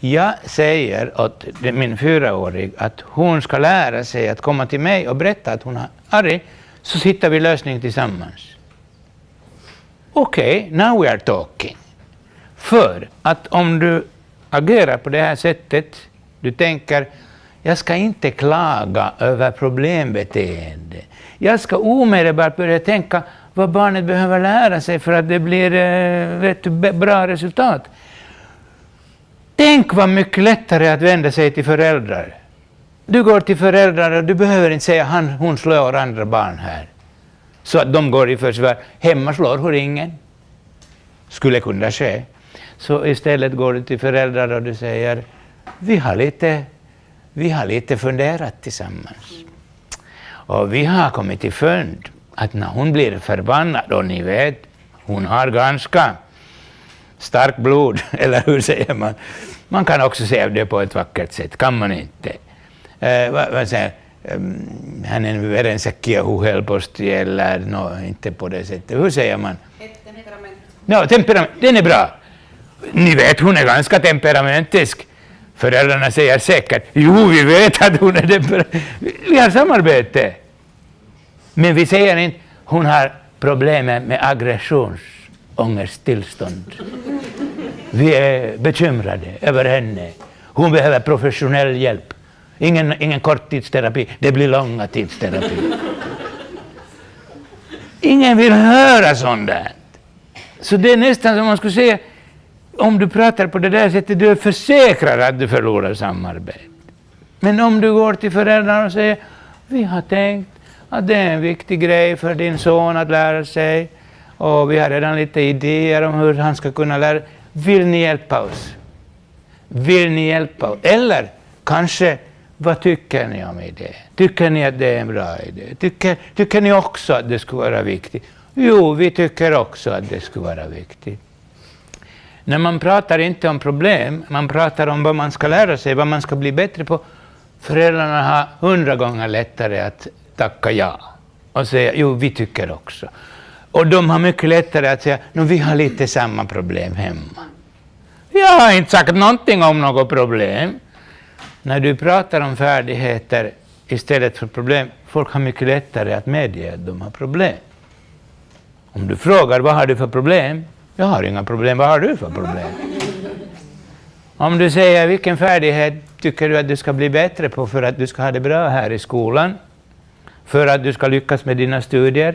Jag säger åt min fyraåring att hon ska lära sig att komma till mig och berätta att hon är arg, så hittar vi lösning tillsammans. Okej, okay, now we are talking. För att om du agerar på det här sättet, du tänker jag ska inte klaga över problembeteende. Jag ska omedelbart börja tänka vad barnet behöver lära sig för att det blir eh, vet bra resultat. Tänk vad mycket lättare att vända sig till föräldrar. Du går till föräldrar och du behöver inte säga han, hon slår andra barn här. Så att de går i försvar. Hemma slår hon ingen. Skulle kunna ske. Så istället går du till föräldrar och du säger vi har lite, vi har lite funderat tillsammans. Och vi har kommit till fund att när hon blir förbannad, och ni vet, hon har ganska starkt blod, *laughs* eller hur säger man? Man kan också säga det på ett vackert sätt, kan man inte? Eh, vad, vad säger hänen verensäkkiä helposti, eller no, inte på det sättet. Hur säger man? Ett temperament. No, temperament, den är bra. Ni vet, hon är ganska temperamentisk. Föräldrarna säger säkert, jo, vi vet att hon är temperamentisk. Vi har samarbete. Men vi säger inte hon har problem med aggressionsångesttillstånd. Vi är bekymrade över henne. Hon behöver professionell hjälp. Ingen, ingen korttidsterapi, det blir långa tidsterapi. Ingen vill höra sånt där. Så det är nästan som man skulle säga, om du pratar på det där sättet, du är försäkrad att du förlorar samarbete. Men om du går till föräldrarna och säger, vi har tänkt att det är en viktig grej för din son att lära sig. Och vi har redan lite idéer om hur han ska kunna lära Vill ni hjälpa oss? Vill ni hjälpa oss? Eller kanske, vad tycker ni om idén? Tycker ni att det är en bra idé? Tycker, tycker ni också att det skulle vara viktigt? Jo, vi tycker också att det skulle vara viktigt. När man pratar inte om problem, man pratar om vad man ska lära sig, vad man ska bli bättre på. Föräldrarna har hundra gånger lättare att tacka ja och säga jo, vi tycker också. Och de har mycket lättare att säga no, vi har lite samma problem hemma. Jag har inte sagt någonting om något problem. När du pratar om färdigheter istället för problem, folk har mycket lättare att medge att de har problem. Om du frågar vad har du för problem? Jag har inga problem, vad har du för problem? Om du säger vilken färdighet tycker du att du ska bli bättre på för att du ska ha det bra här i skolan, för att du ska lyckas med dina studier?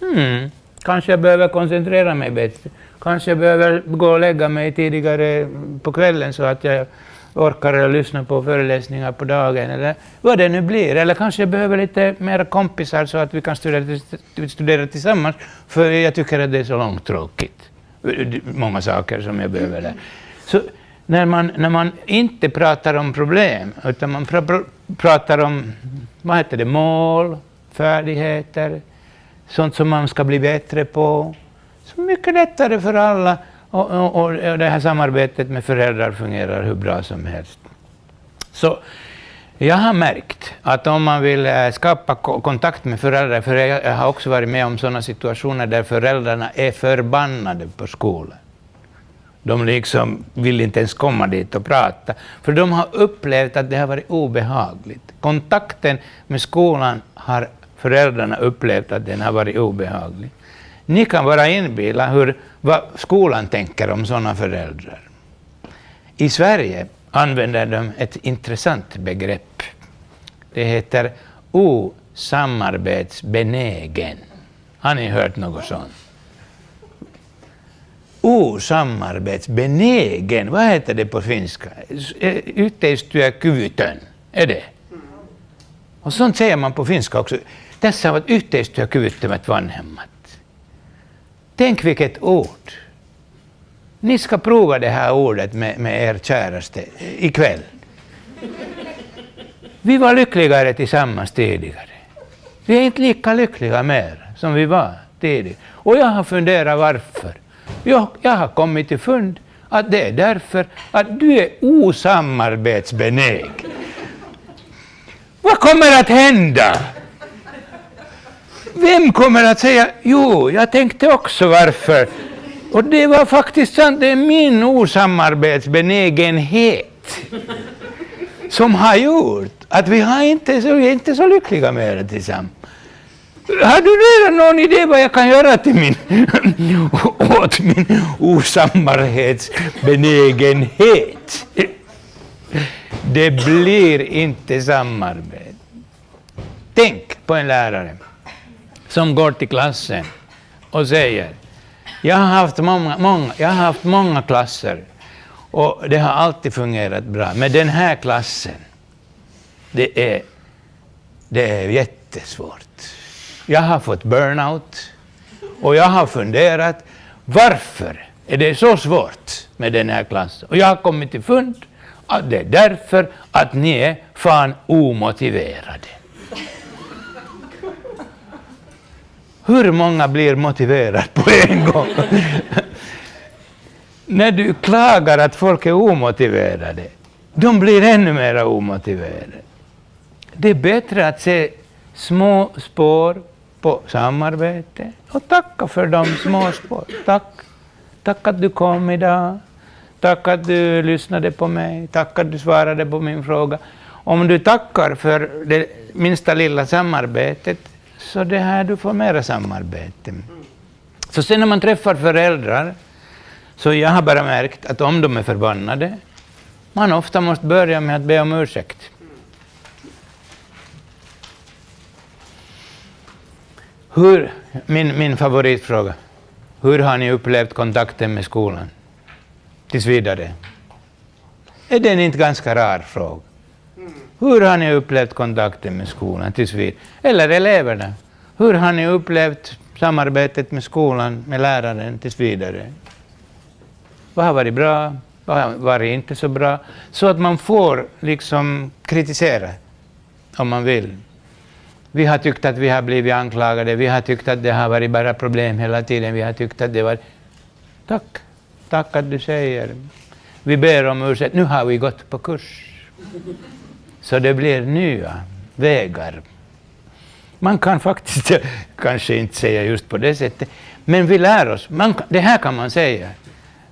Hmm, kanske jag behöver koncentrera mig bättre. Kanske jag behöver gå och lägga mig tidigare på kvällen så att jag orkar lyssna på föreläsningar på dagen, eller vad det nu blir. Eller kanske jag behöver lite mer kompisar så att vi kan studera, studera tillsammans, för jag tycker att det är så långtråkigt. Många saker som jag behöver lära. Så när man, när man inte pratar om problem, utan man pr pr pratar om vad heter det, mål, färdigheter, sånt som man ska bli bättre på, så mycket lättare för alla och, och, och det här samarbetet med föräldrar fungerar hur bra som helst. Så jag har märkt att om man vill eh, skapa kontakt med föräldrar, för jag har också varit med om sådana situationer där föräldrarna är förbannade på skolan. De liksom vill inte ens komma dit och prata, för de har upplevt att det har varit obehagligt. Kontakten med skolan har föräldrarna upplevt att den har varit obehaglig. Ni kan bara inbilla hur, vad skolan tänker om sådana föräldrar. I Sverige använder de ett intressant begrepp. Det heter osamarbetsbenägen. Har ni hört något sånt? Osamarbetsbenägen, vad heter det på finska? Yhteistyökyvytön, är det? Och sånt säger man på finska också. Tässä ovat yhteistyökyvyttömät vanhemmat. Tänk vilket ord! Ni ska prova det här ordet med, med er käraste ikväll. Vi var lyckligare tillsammans tidigare. Vi är inte lika lyckliga mer som vi var tidigare. Och jag har funderat varför. Jag, jag har kommit till fund att det är därför att du är osamarbetsbenägen. Vad kommer att hända? Vem kommer att säga jo, jag tänkte också varför. Och det var faktiskt sant, det är min osamarbetsbenägenhet som har gjort att vi har inte så, vi är inte så lyckliga med det tillsammans. Har du redan någon idé vad jag kan göra till min, *laughs* åt min osamarbetsbenägenhet? Det blir inte samarbete. Tänk på en lärare som går till klassen och säger jag har haft många, många, jag har haft många klasser och det har alltid fungerat bra. Men den här klassen, det är, det är jättesvårt. Jag har fått burnout och jag har funderat varför är det så svårt med den här klassen? Och jag har kommit till fund att det är därför att ni är fan omotiverade. Hur många blir motiverade på en gång? *laughs* När du klagar att folk är omotiverade, de blir ännu mer omotiverade. Det är bättre att se små spår på samarbete och tacka för de små spåren. Tack. Tack att du kom idag. Tack att du lyssnade på mig. Tack att du svarade på min fråga. Om du tackar för det minsta lilla samarbetet så det här, du får mera samarbete. Så sen när man träffar föräldrar, så jag har bara märkt att om de är förbannade, man ofta måste börja med att be om ursäkt. Hur, min, min favoritfråga, hur har ni upplevt kontakten med skolan? Tills vidare. Är den inte ganska rar fråga? Hur har ni upplevt kontakten med skolan tills vidare? Eller eleverna? Hur har ni upplevt samarbetet med skolan, med läraren tills vidare? Vad har varit bra? Vad har varit inte så bra? Så att man får liksom kritisera om man vill. Vi har tyckt att vi har blivit anklagade, vi har tyckt att det har varit bara problem hela tiden, vi har tyckt att det var... Tack, tack att du säger. Vi ber om ursäkt, nu har vi gått på kurs. Så det blir nya vägar. Man kan faktiskt *laughs* kanske inte säga just på det sättet, men vi lär oss. Man, det här kan man säga.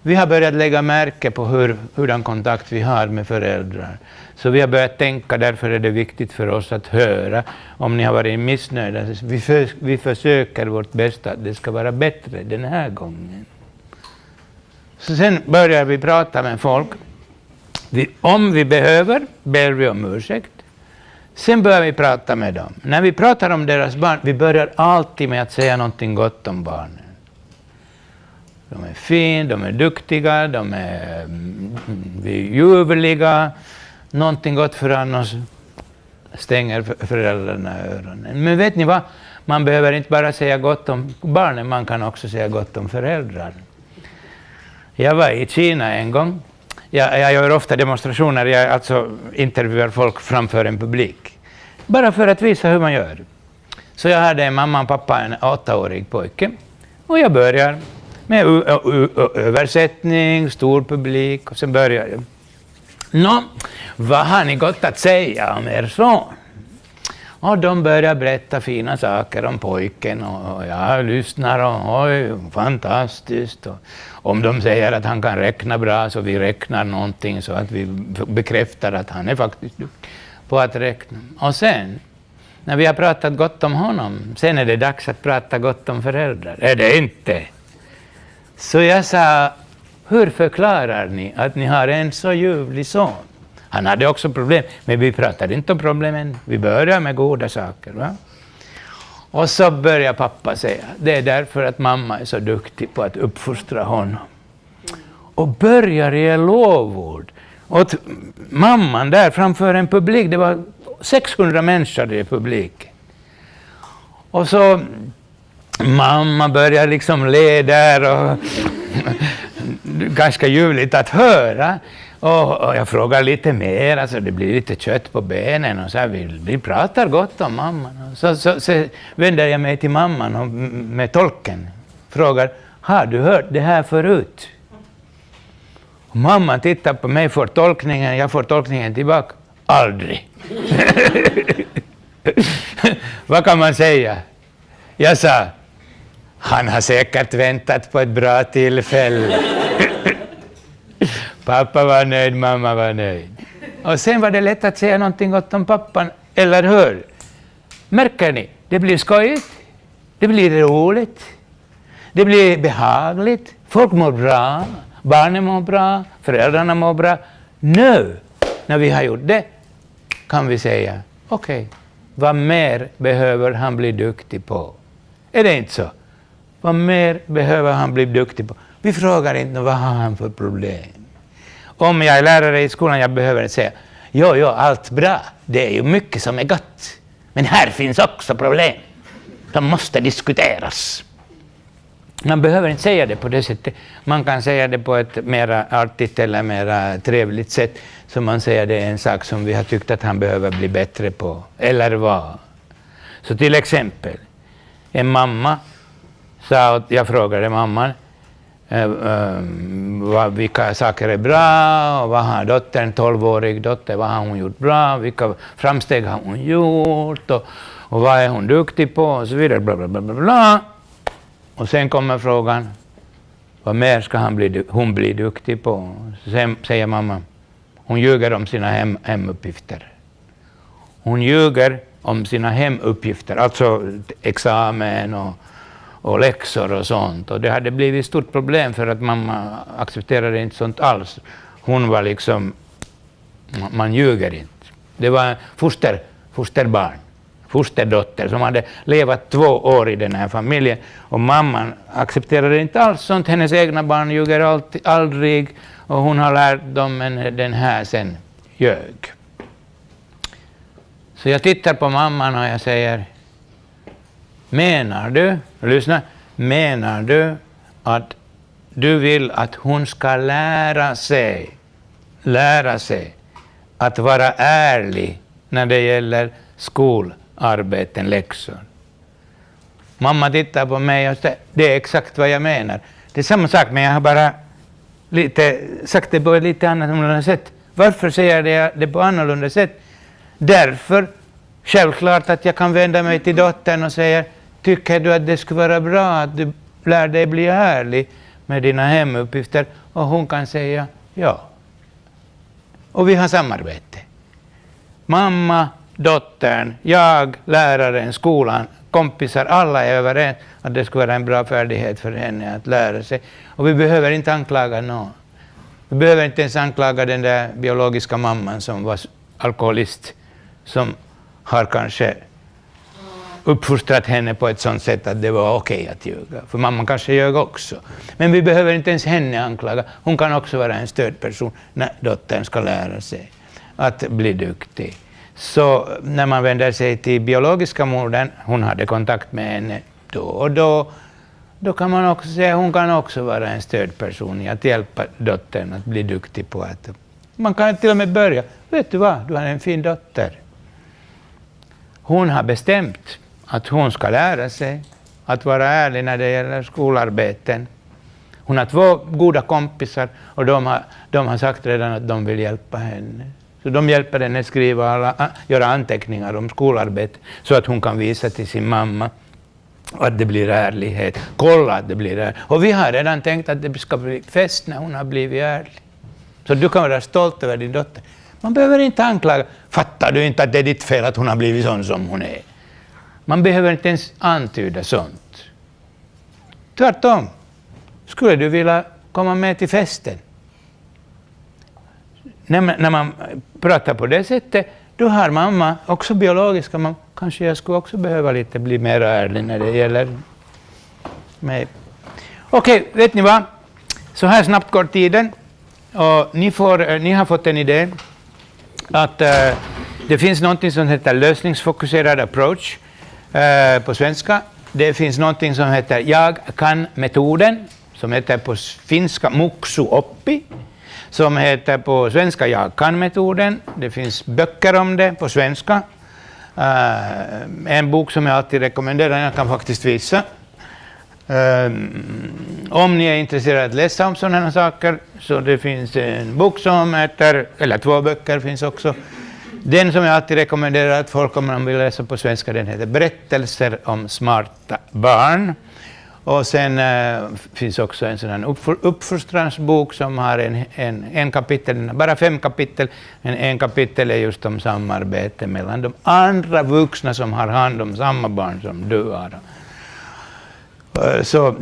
Vi har börjat lägga märke på hur, hurdan kontakt vi har med föräldrar. Så vi har börjat tänka, därför är det viktigt för oss att höra om ni har varit missnöjda. Vi, för, vi försöker vårt bästa att det ska vara bättre den här gången. Så sen börjar vi prata med folk vi, om vi behöver ber vi om ursäkt. Sen börjar vi prata med dem. När vi pratar om deras barn, vi börjar alltid med att säga någonting gott om barnen. De är fina, de är duktiga, de är mm, ljuvliga. Någonting gott för annars stänger föräldrarna öronen. Men vet ni vad? Man behöver inte bara säga gott om barnen, man kan också säga gott om föräldrar. Jag var i Kina en gång. Jag, jag gör ofta demonstrationer, jag alltså intervjuar folk framför en publik. Bara för att visa hur man gör. Så jag hade en mamma och pappa, en åttaårig pojke. Och jag börjar med översättning, stor publik, och sen börjar jag. Nå, vad har ni gott att säga om er son? Och de börjar berätta fina saker om pojken och jag lyssnar och oj, fantastiskt. Och om de säger att han kan räkna bra så vi räknar någonting så att vi bekräftar att han är faktiskt duktig på att räkna. Och sen, när vi har pratat gott om honom, sen är det dags att prata gott om föräldrar. Är det inte? Så jag sa, hur förklarar ni att ni har en så ljuvlig son? Han hade också problem, men vi pratade inte om problemen. Vi började med goda saker. Va? Och så börjar pappa säga, det är därför att mamma är så duktig på att uppfostra honom. Och börjar ge lovord åt mamman där framför en publik. Det var 600 människor i publiken. Och så mamma börjar liksom le där och *laughs* ganska ljuvligt att höra. Och, och, jag frågar lite mer, alltså det blir lite kött på benen och så här, vi, vi pratar gott om mamman. Så, så, så vänder jag mig till mamman och, med tolken, frågar, har du hört det här förut? Och mamman tittar på mig, får tolkningen, jag får tolkningen tillbaka, aldrig. *laughs* Vad kan man säga? Jag sa, han har säkert väntat på ett bra tillfälle. Pappa var nöjd, mamma var nöjd. Och sen var det lätt att säga någonting gott om pappan, eller hur? Märker ni? Det blir skojigt, det blir roligt, det blir behagligt, folk mår bra, barnen mår bra, föräldrarna mår bra. Nu, när vi har gjort det, kan vi säga, okej, okay, vad mer behöver han bli duktig på? Är det inte så? Vad mer behöver han bli duktig på? Vi frågar inte vad har han för problem om jag är lärare i skolan, jag behöver inte säga jo, jo, allt bra, det är ju mycket som är gott. Men här finns också problem. De måste diskuteras. Man behöver inte säga det på det sättet. Man kan säga det på ett mer artigt eller mer trevligt sätt. Så man säger det är en sak som vi har tyckt att han behöver bli bättre på. Eller vad? Så till exempel, en mamma sa, jag frågade mamman, Eh, eh, vad, vilka saker är bra, och vad har dottern, 12-årig dotter, vad har hon gjort bra, vilka framsteg har hon gjort, och, och vad är hon duktig på, och så vidare. Bla, bla, bla, bla, bla. Och sen kommer frågan, vad mer ska han bli, hon bli duktig på? Sen säger mamma, hon ljuger om sina hem, hemuppgifter. Hon ljuger om sina hemuppgifter, alltså examen och och läxor och sånt. Och det hade blivit ett stort problem för att mamma accepterade inte sånt alls. Hon var liksom, man ljuger inte. Det var foster, fosterbarn, fosterdotter som hade levat två år i den här familjen. Och mamman accepterade inte alls sånt. Hennes egna barn ljuger alltid, aldrig. Och hon har lärt dem, men den här sen ljög. Så jag tittar på mamman och jag säger, Menar du, lyssna, menar du att du vill att hon ska lära sig, lära sig att vara ärlig när det gäller skolarbeten, läxor? Mamma tittar på mig och säger, det är exakt vad jag menar. Det är samma sak, men jag har bara lite, sagt det på ett lite annorlunda sätt. Varför säger jag det på annorlunda sätt? Därför, självklart att jag kan vända mig till dottern och säga, Tycker du att det skulle vara bra att du lär dig bli ärlig med dina hemuppgifter? Och hon kan säga ja. Och vi har samarbete. Mamma, dottern, jag, läraren, skolan, kompisar, alla är överens att det skulle vara en bra färdighet för henne att lära sig. Och vi behöver inte anklaga någon. Vi behöver inte ens anklaga den där biologiska mamman som var alkoholist, som har kanske uppfostrat henne på ett sådant sätt att det var okej okay att ljuga. För mamman kanske ljög också. Men vi behöver inte ens henne anklaga. Hon kan också vara en stödperson när dottern ska lära sig att bli duktig. Så när man vänder sig till biologiska modern, hon hade kontakt med henne då och då, då kan man också säga att hon kan också vara en stödperson i att hjälpa dottern att bli duktig på att... Man kan till och med börja, vet du vad, du har en fin dotter. Hon har bestämt att hon ska lära sig att vara ärlig när det gäller skolarbeten. Hon har två goda kompisar och de har, de har sagt redan att de vill hjälpa henne. Så de hjälper henne skriva alla, göra anteckningar om skolarbetet så att hon kan visa till sin mamma att det blir ärlighet. Kolla att det blir ärlighet. Och vi har redan tänkt att det ska bli fest när hon har blivit ärlig. Så du kan vara stolt över din dotter. Man behöver inte anklaga. Fattar du inte att det är ditt fel att hon har blivit sån som hon är? Man behöver inte ens antyda sånt. Tvärtom. Skulle du vilja komma med till festen? När man, när man pratar på det sättet, då har mamma, också biologiska mamma, kanske jag skulle också behöva lite bli mer ärlig när det gäller mig. Okej, okay, vet ni vad? Så här snabbt går tiden. Och ni, får, eh, ni har fått en idé att uh, det finns något som heter lösningsfokuserad approach Eh, på svenska. Det finns någonting som heter jag kan-metoden, som heter på finska muksu oppi som heter på svenska Jag kan-metoden. Det finns böcker om det på svenska. Eh, en bok som jag alltid rekommenderar, jag kan faktiskt visa. Eh, om ni är intresserade av att läsa om sådana här saker, så det finns en bok som heter, eller två böcker finns också. Den som jag alltid rekommenderar att folk, om de vill läsa på svenska, den heter Berättelser om smarta barn. Och sen äh, finns också en sådan uppfostransbok som har en, en, en kapitel, bara fem kapitel, men en kapitel är just om samarbete mellan de andra vuxna som har hand om samma barn som du har. Eh, så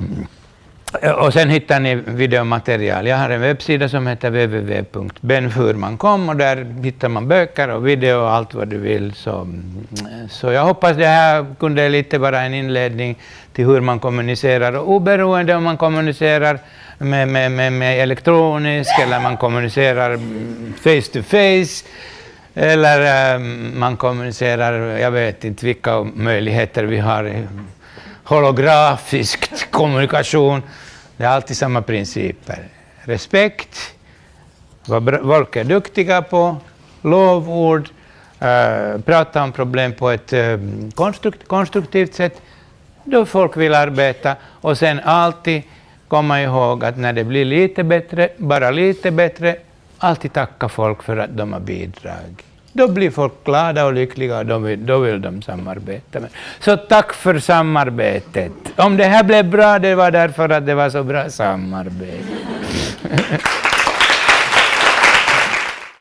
Eh, och sen hittar ni videomaterial. Jag har en webbsida som heter www.benfurman.com och där hittar man böcker och video och allt vad du vill. Så, mm, så jag hoppas det här kunde lite vara en inledning till hur man kommunicerar. Och oberoende om man kommunicerar med, med, med, med elektroniskt eller man kommunicerar mm, face to face eller eh, man kommunicerar, jag vet inte vilka möjligheter vi har holografisk kommunikation. Det är alltid samma principer. Respekt, vad folk är duktiga på, lovord, eh, prata om problem på ett eh, konstrukt, konstruktivt sätt, då folk vill arbeta. Och sen alltid komma ihåg att när det blir lite bättre, bara lite bättre, alltid tacka folk för att de har bidragit. Då blir folk glada och lyckliga och då vill, då vill de samarbeta. Så tack för samarbetet. Om det här blev bra, det var därför att det var så bra samarbete. *laughs*